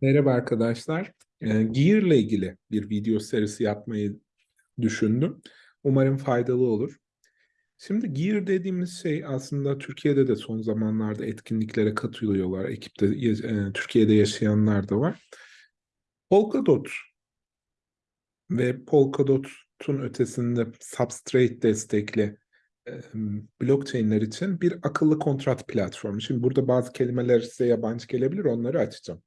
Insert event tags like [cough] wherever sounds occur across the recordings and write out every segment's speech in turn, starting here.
Merhaba arkadaşlar. Ee, Gear ile ilgili bir video serisi yapmayı düşündüm. Umarım faydalı olur. Şimdi Gear dediğimiz şey aslında Türkiye'de de son zamanlarda etkinliklere katılıyorlar. Ekipte e, Türkiye'de yaşayanlar da var. Polkadot ve Polkadot'un ötesinde Substrate destekli e, blockchain'ler için bir akıllı kontrat platformu. Şimdi burada bazı kelimeler size yabancı gelebilir, onları açacağım.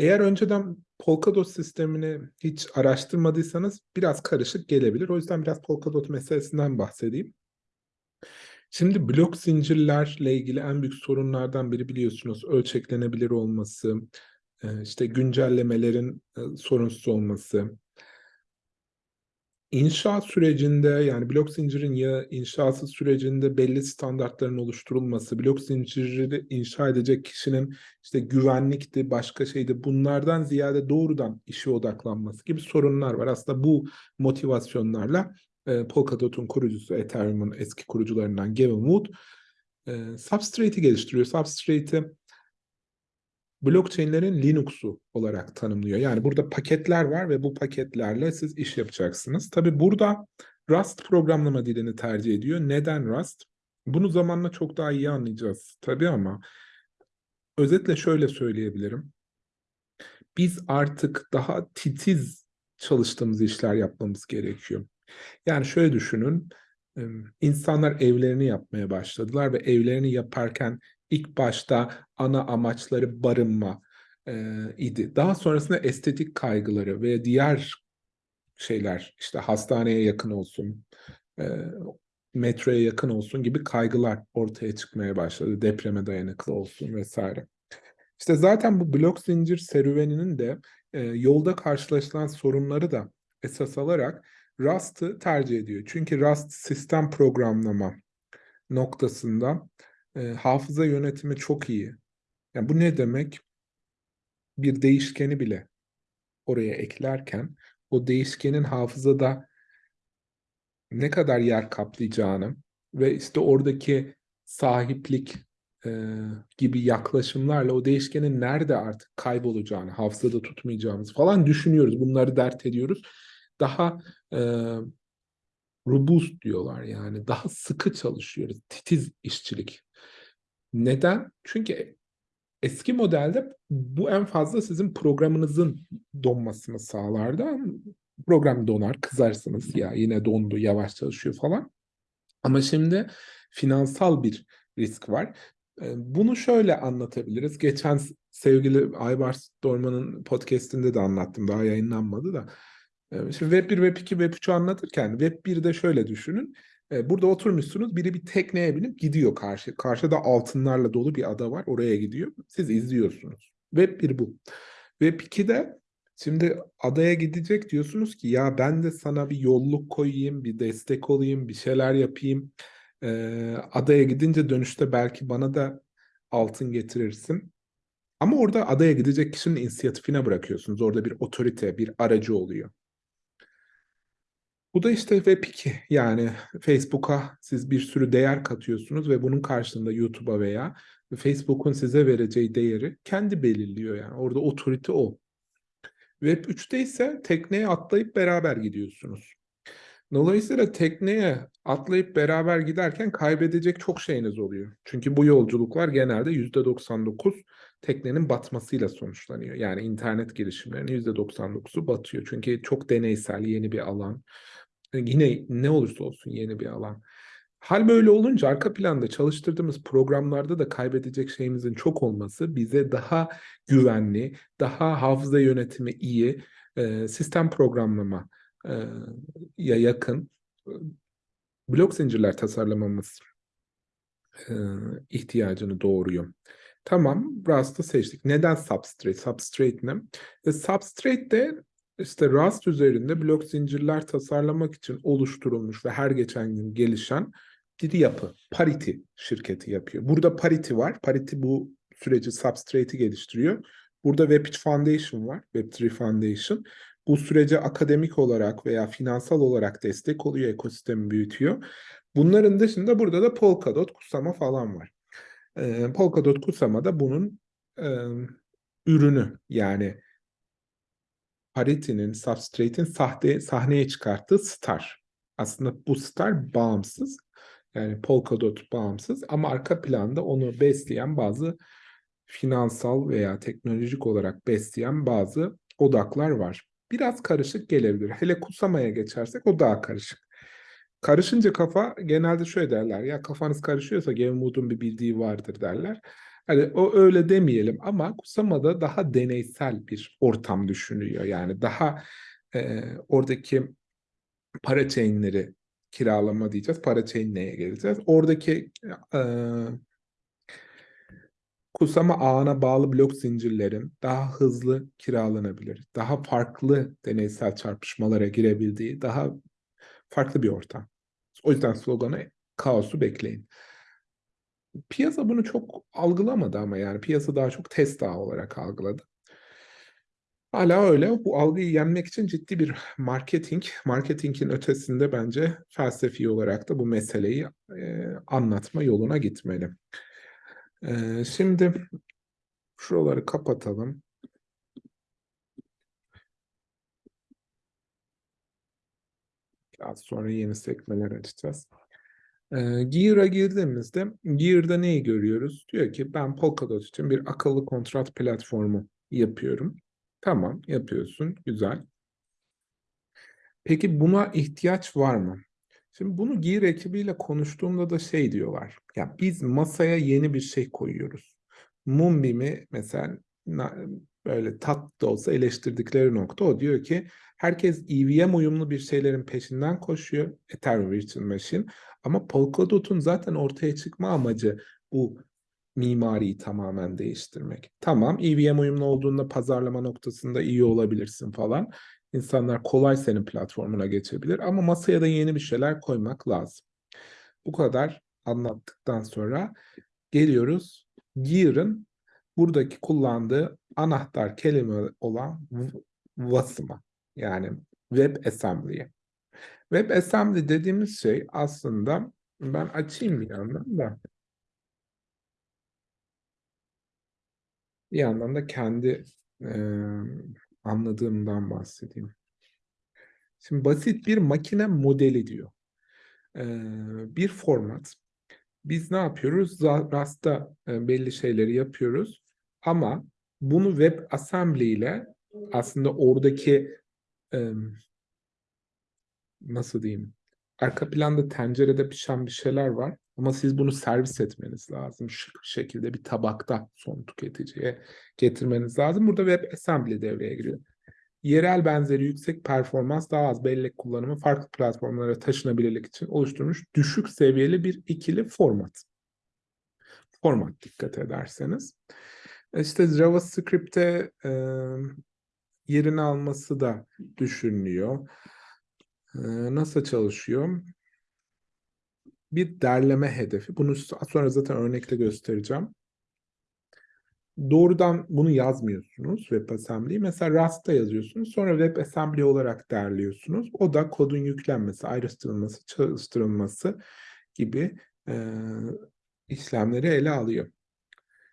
Eğer önceden Polkadot sistemini hiç araştırmadıysanız biraz karışık gelebilir. O yüzden biraz Polkadot meselesinden bahsedeyim. Şimdi blok zincirlerle ilgili en büyük sorunlardan biri biliyorsunuz ölçeklenebilir olması, e, işte güncellemelerin e, sorunsuz olması, İnşaat sürecinde yani blok zincirin ya inşası sürecinde belli standartların oluşturulması, blok zinciri inşa edecek kişinin işte güvenlikti, başka şeydi bunlardan ziyade doğrudan işe odaklanması gibi sorunlar var. Aslında bu motivasyonlarla e, Polkadot'un kurucusu, Ethereum'un eski kurucularından Gavin Wood e, Substrate'i geliştiriyor. Substrate'i blockchain'lerin Linux'u olarak tanımlıyor. Yani burada paketler var ve bu paketlerle siz iş yapacaksınız. Tabi burada Rust programlama dilini tercih ediyor. Neden Rust? Bunu zamanla çok daha iyi anlayacağız tabii ama özetle şöyle söyleyebilirim. Biz artık daha titiz çalıştığımız işler yapmamız gerekiyor. Yani şöyle düşünün, insanlar evlerini yapmaya başladılar ve evlerini yaparken ilk başta ana amaçları barınma e, idi. Daha sonrasında estetik kaygıları ve diğer şeyler işte hastaneye yakın olsun, e, metroya yakın olsun gibi kaygılar ortaya çıkmaya başladı. Depreme dayanıklı olsun vesaire. İşte zaten bu blok zincir serüveninin de e, yolda karşılaşılan sorunları da esas alarak Rust'ı tercih ediyor. Çünkü Rust sistem programlama noktasında e, hafıza yönetimi çok iyi. Yani bu ne demek? Bir değişkeni bile oraya eklerken o değişkenin hafızada ne kadar yer kaplayacağını ve işte oradaki sahiplik e, gibi yaklaşımlarla o değişkenin nerede artık kaybolacağını, hafızada tutmayacağımız falan düşünüyoruz. Bunları dert ediyoruz. Daha e, robust diyorlar yani [laughs] daha sıkı çalışıyoruz. Titiz işçilik neden? Çünkü eski modelde bu en fazla sizin programınızın donmasını sağlardı. Program donar, kızarsınız ya yine dondu, yavaş çalışıyor falan. Ama şimdi finansal bir risk var. Bunu şöyle anlatabiliriz. Geçen sevgili Aybars Dorman'ın podcastinde de anlattım. Daha yayınlanmadı da. Ee, şimdi Web 1, Web 2, Web 3'ü anlatırken Web 1'de şöyle düşünün. E, burada oturmuşsunuz. Biri bir tekneye binip gidiyor karşı. Karşıda altınlarla dolu bir ada var. Oraya gidiyor. Siz izliyorsunuz. Web 1 bu. Web 2'de şimdi adaya gidecek diyorsunuz ki ya ben de sana bir yolluk koyayım, bir destek olayım, bir şeyler yapayım. Ee, adaya gidince dönüşte belki bana da altın getirirsin. Ama orada adaya gidecek kişinin inisiyatifine bırakıyorsunuz. Orada bir otorite, bir aracı oluyor. Bu da işte Web2 yani Facebook'a siz bir sürü değer katıyorsunuz ve bunun karşılığında YouTube'a veya Facebook'un size vereceği değeri kendi belirliyor yani orada otorite o. Web 3'te ise tekneye atlayıp beraber gidiyorsunuz. Dolayısıyla tekneye atlayıp beraber giderken kaybedecek çok şeyiniz oluyor. Çünkü bu yolculuklar genelde %99 teknenin batmasıyla sonuçlanıyor. Yani internet girişimlerinin %99'u batıyor. Çünkü çok deneysel, yeni bir alan. Yine ne olursa olsun yeni bir alan. Hal böyle olunca arka planda çalıştırdığımız programlarda da kaybedecek şeyimizin çok olması bize daha güvenli, daha hafıza yönetimi iyi, e, sistem programlama e, ya yakın e, blok zincirler tasarlamamız ihtiyacını doğuruyor. Tamam, Rust'ı seçtik. Neden Substrate? Substrate ne? Substrate de işte Rust üzerinde blok zincirler tasarlamak için oluşturulmuş ve her geçen gün gelişen bir yapı. Parity şirketi yapıyor. Burada Parity var. Parity bu süreci Substrate'i geliştiriyor. Burada Web3 Foundation var. Web3 Foundation. Bu sürece akademik olarak veya finansal olarak destek oluyor, ekosistemi büyütüyor. Bunların dışında burada da Polkadot, Kusama falan var. Ee, Polkadot, Kusama da bunun e, ürünü yani Parity'nin, Substrate'in sahte, sahneye çıkarttığı star. Aslında bu star bağımsız. Yani Polkadot bağımsız ama arka planda onu besleyen bazı finansal veya teknolojik olarak besleyen bazı odaklar var. Biraz karışık gelebilir. Hele Kusama'ya geçersek o daha karışık. Karışınca kafa genelde şöyle derler. Ya kafanız karışıyorsa Gavin Wood'un bir bildiği vardır derler. Hani o öyle demeyelim ama Kusama'da daha deneysel bir ortam düşünüyor. Yani daha e, oradaki para chain'leri kiralama diyeceğiz. Para chain neye geleceğiz? Oradaki e, Kusama ağına bağlı blok zincirlerin daha hızlı kiralanabilir, daha farklı deneysel çarpışmalara girebildiği, daha farklı bir ortam. O yüzden sloganı kaosu bekleyin. Piyasa bunu çok algılamadı ama yani piyasa daha çok test ağı olarak algıladı. Hala öyle. Bu algıyı yenmek için ciddi bir marketing, marketingin ötesinde bence felsefi olarak da bu meseleyi e, anlatma yoluna gitmeli. E, şimdi şuraları kapatalım. Biraz sonra yeni sekmeler açacağız. E, Gear'a girdiğimizde Gear'da neyi görüyoruz? Diyor ki ben Polkadot için bir akıllı kontrat platformu yapıyorum. Tamam yapıyorsun. Güzel. Peki buna ihtiyaç var mı? Şimdi bunu Gear ekibiyle konuştuğumda da şey diyorlar. Ya biz masaya yeni bir şey koyuyoruz. Moonbeam'i mesela böyle tat da olsa eleştirdikleri nokta o diyor ki herkes EVM uyumlu bir şeylerin peşinden koşuyor. Ethereum Virtual Machine. Ama Polkadot'un zaten ortaya çıkma amacı bu mimariyi tamamen değiştirmek. Tamam EVM uyumlu olduğunda pazarlama noktasında iyi olabilirsin falan. İnsanlar kolay senin platformuna geçebilir ama masaya da yeni bir şeyler koymak lazım. Bu kadar anlattıktan sonra geliyoruz Gear'ın buradaki kullandığı anahtar kelime olan vasıma yani WebAssembly'ye. WebAssembly dediğimiz şey aslında ben açayım bir yandan da bir yandan da kendi e, anladığımdan bahsedeyim. Şimdi basit bir makine modeli diyor. E, bir format. Biz ne yapıyoruz? Rast'ta e, belli şeyleri yapıyoruz. Ama bunu WebAssembly ile aslında oradaki nasıl diyeyim? Arka planda tencerede pişen bir şeyler var. Ama siz bunu servis etmeniz lazım. Şık bir şekilde bir tabakta son tüketiciye getirmeniz lazım. Burada WebAssembly devreye giriyor. Yerel benzeri yüksek performans, daha az bellek kullanımı farklı platformlara taşınabilirlik için oluşturmuş düşük seviyeli bir ikili format. Format dikkat ederseniz. İşte JavaScript'te e, yerini alması da düşünülüyor. E, nasıl çalışıyor? bir derleme hedefi. Bunu sonra zaten örnekte göstereceğim. Doğrudan bunu yazmıyorsunuz WebAssembly'yi. Mesela Rust'ta yazıyorsunuz. Sonra WebAssembly olarak derliyorsunuz. O da kodun yüklenmesi, ayrıştırılması, çalıştırılması gibi e, işlemleri ele alıyor.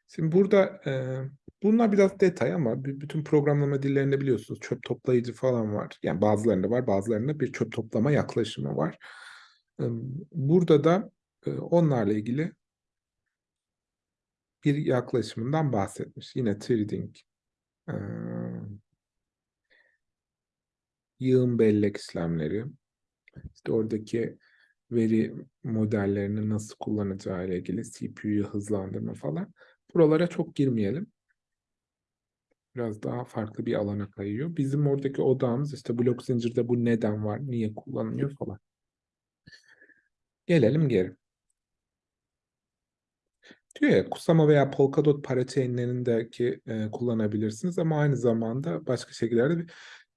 Şimdi burada e, bunlar biraz detay ama bütün programlama dillerinde biliyorsunuz çöp toplayıcı falan var. Yani bazılarında var, bazılarında bir çöp toplama yaklaşımı var. Burada da onlarla ilgili bir yaklaşımından bahsetmiş. Yine trading, yığın bellek işlemleri, işte oradaki veri modellerini nasıl kullanacağı ile ilgili CPU'yu hızlandırma falan. Buralara çok girmeyelim. Biraz daha farklı bir alana kayıyor. Bizim oradaki odağımız işte blok zincirde bu neden var, niye kullanılıyor falan. Gelelim geri. Diyor ya Kusama veya Polkadot parachain'lerindeki e, kullanabilirsiniz ama aynı zamanda başka şekillerde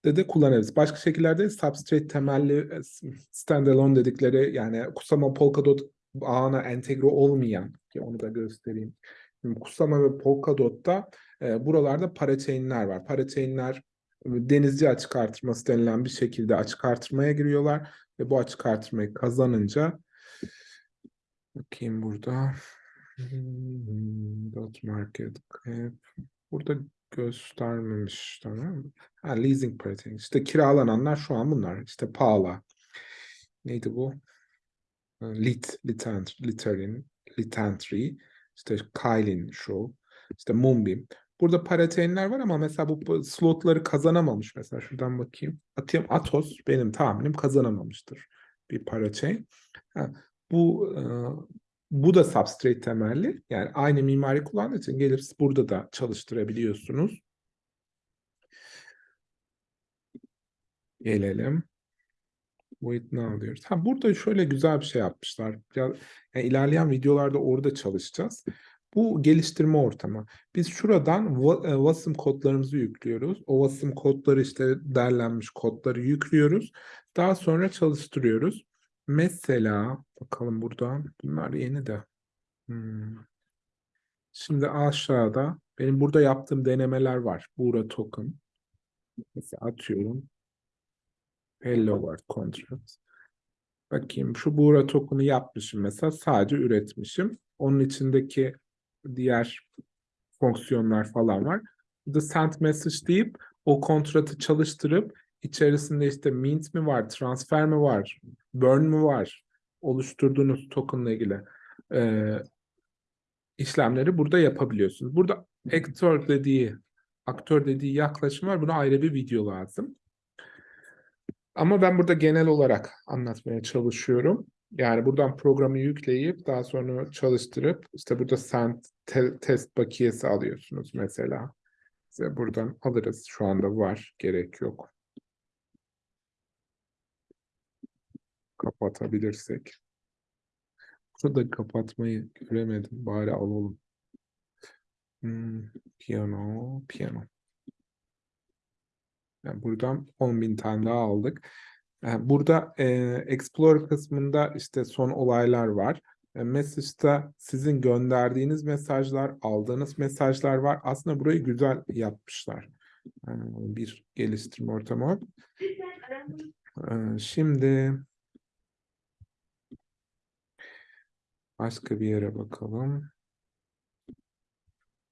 de, de kullanabilirsiniz. Başka şekillerde substrate temelli e, standalone dedikleri yani Kusama Polkadot ağına entegre olmayan ki onu da göstereyim. Kusama ve Polkadot'ta e, buralarda parachain'ler var. Parachain'ler e, denizci açık artırması denilen bir şekilde açık artırmaya giriyorlar ve bu açık artırmayı kazanınca Bakayım burada. Hmm, dot market cap. Burada göstermemiş tamam? Ha, leasing pricing. İşte kiralananlar şu an bunlar. İşte Paula. Neydi bu? Lit, Litant, Literin, Litantry. İşte Kylin Show. İşte Moonbeam. Burada parachain'ler var ama mesela bu slotları kazanamamış. Mesela şuradan bakayım. Atıyorum Atos benim tahminim kazanamamıştır bir parachain. Ha, bu e, bu da substrate temelli. Yani aynı mimari kullandığı için gelip burada da çalıştırabiliyorsunuz. Gelelim. Wait now diyoruz. Ha, burada şöyle güzel bir şey yapmışlar. Yani ilerleyen videolarda orada çalışacağız. Bu geliştirme ortamı. Biz şuradan e, WASM kodlarımızı yüklüyoruz. O WASM kodları işte derlenmiş kodları yüklüyoruz. Daha sonra çalıştırıyoruz. Mesela bakalım burada bunlar yeni de. Hmm. Şimdi aşağıda benim burada yaptığım denemeler var. Buğra token. Mesela atıyorum. Hello World Contract. Bakayım şu Buğra token'ı yapmışım mesela sadece üretmişim. Onun içindeki diğer fonksiyonlar falan var. Burada send message deyip o kontratı çalıştırıp içerisinde işte mint mi var, transfer mi var, burn mu var oluşturduğunuz tokenla ilgili e, işlemleri burada yapabiliyorsunuz. Burada aktör dediği aktör dediği yaklaşım var. Buna ayrı bir video lazım. Ama ben burada genel olarak anlatmaya çalışıyorum. Yani buradan programı yükleyip daha sonra çalıştırıp işte burada send te test bakiyesi alıyorsunuz mesela. Size buradan alırız. Şu anda var. Gerek yok. Kapatabilirsek. Burada kapatmayı göremedim. Bari alalım. Hmm, piyano, piyano. Yani buradan 10.000 tane daha aldık. Yani burada e, Explore kısmında işte son olaylar var. E, Message'da sizin gönderdiğiniz mesajlar, aldığınız mesajlar var. Aslında burayı güzel yapmışlar. E, bir geliştirme ortamı. E, şimdi başka bir yere bakalım.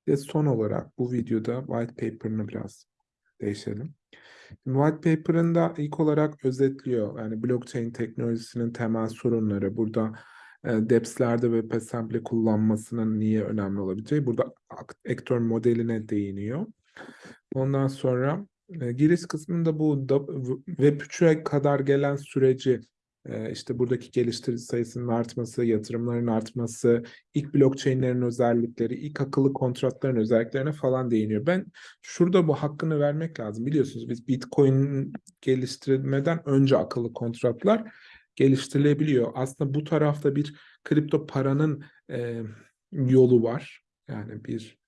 Ve son olarak bu videoda white paper'ını biraz değişelim. White paper'ında ilk olarak özetliyor. Yani blockchain teknolojisinin temel sorunları. Burada e, DEPS'lerde ve WebAssembly kullanmasının niye önemli olabileceği. Burada aktör modeline değiniyor. Ondan sonra e, giriş kısmında bu Web3'e kadar gelen süreci işte buradaki geliştirici sayısının artması, yatırımların artması, ilk blockchain'lerin özellikleri, ilk akıllı kontratların özelliklerine falan değiniyor. Ben şurada bu hakkını vermek lazım. Biliyorsunuz biz Bitcoin geliştirilmeden önce akıllı kontratlar geliştirilebiliyor. Aslında bu tarafta bir kripto paranın e, yolu var. Yani bir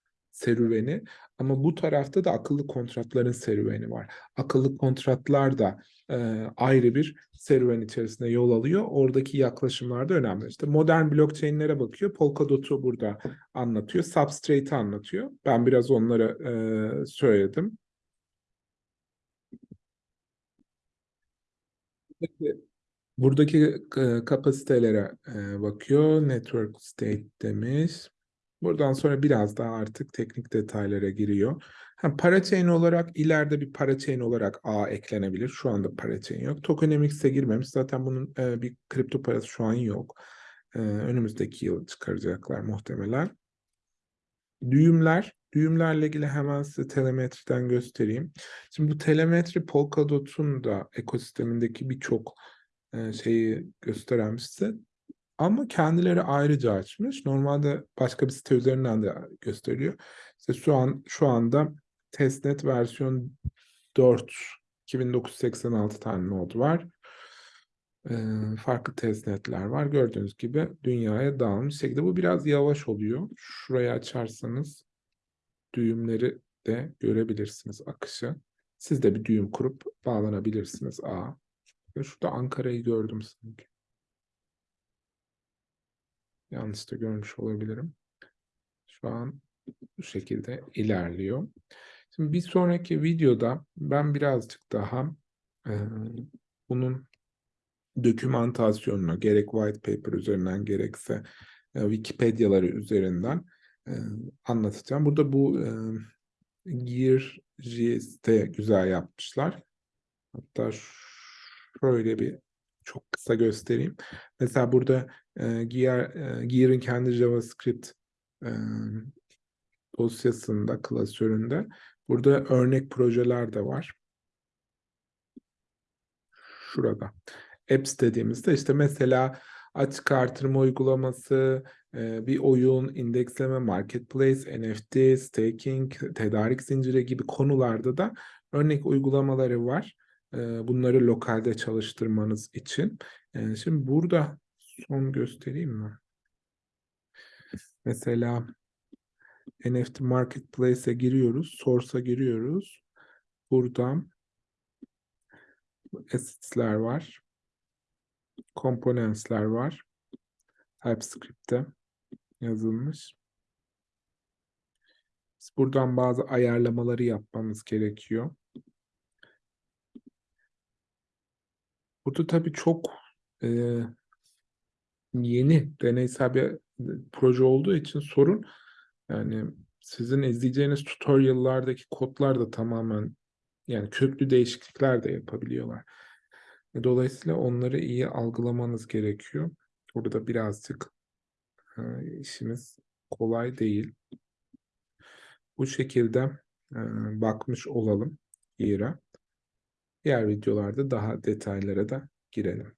serüveni ama bu tarafta da akıllı kontratların serüveni var. Akıllı kontratlar da e, ayrı bir serüven içerisinde yol alıyor. Oradaki yaklaşımlar da önemli. İşte modern blockchain'lere bakıyor. Polkadot'u burada anlatıyor. Substrate'i anlatıyor. Ben biraz onlara e, söyledim. Buradaki e, kapasitelere bakıyor. Network state demiş. Buradan sonra biraz daha artık teknik detaylara giriyor. Ha, parachain olarak ileride bir parachain olarak A eklenebilir. Şu anda parachain yok. Tokenomics'e girmemiş. Zaten bunun e, bir kripto parası şu an yok. E, önümüzdeki yıl çıkaracaklar muhtemelen. Düğümler. Düğümlerle ilgili hemen size telemetriden göstereyim. Şimdi bu telemetri Polkadot'un da ekosistemindeki birçok e, şeyi gösteren size ama kendileri ayrıca açmış. Normalde başka bir site üzerinden de gösteriyor. İşte şu an şu anda testnet versiyon 4 2986 tane node var. Ee, farklı testnetler var. Gördüğünüz gibi dünyaya dağılmış şekilde. Bu biraz yavaş oluyor. Şurayı açarsanız düğümleri de görebilirsiniz akışı. Siz de bir düğüm kurup bağlanabilirsiniz A. Şurada Ankara'yı gördüm sanki. Yanlış da görmüş olabilirim. Şu an bu şekilde ilerliyor. Şimdi bir sonraki videoda ben birazcık daha e, bunun dokümantasyonunu gerek white paper üzerinden gerekse e, Wikipediaları üzerinden e, anlatacağım. Burada bu e, Gear.js'te güzel yapmışlar. Hatta şöyle bir çok kısa göstereyim. Mesela burada e, Gear, e, Gear'ın kendi JavaScript e, dosyasında, klasöründe burada örnek projeler de var. Şurada. Apps dediğimizde işte mesela açık artırma uygulaması, e, bir oyun, indeksleme, marketplace, NFT, staking, tedarik zinciri gibi konularda da örnek uygulamaları var. Bunları lokalde çalıştırmanız için. Şimdi burada son göstereyim mi? Mesela NFT Marketplace'e giriyoruz. Source'a giriyoruz. Buradan assets'ler var. Components'ler var. TypeScript'te yazılmış. Biz buradan bazı ayarlamaları yapmamız gerekiyor. Burada tabii çok e, yeni deneysel bir proje olduğu için sorun yani sizin izleyeceğiniz tutorial'lardaki kodlar da tamamen yani köklü değişiklikler de yapabiliyorlar. E, Dolayısıyla onları iyi algılamanız gerekiyor. Burada birazcık e, işimiz kolay değil. Bu şekilde e, bakmış olalım Gear'a. Diğer videolarda daha detaylara da girelim.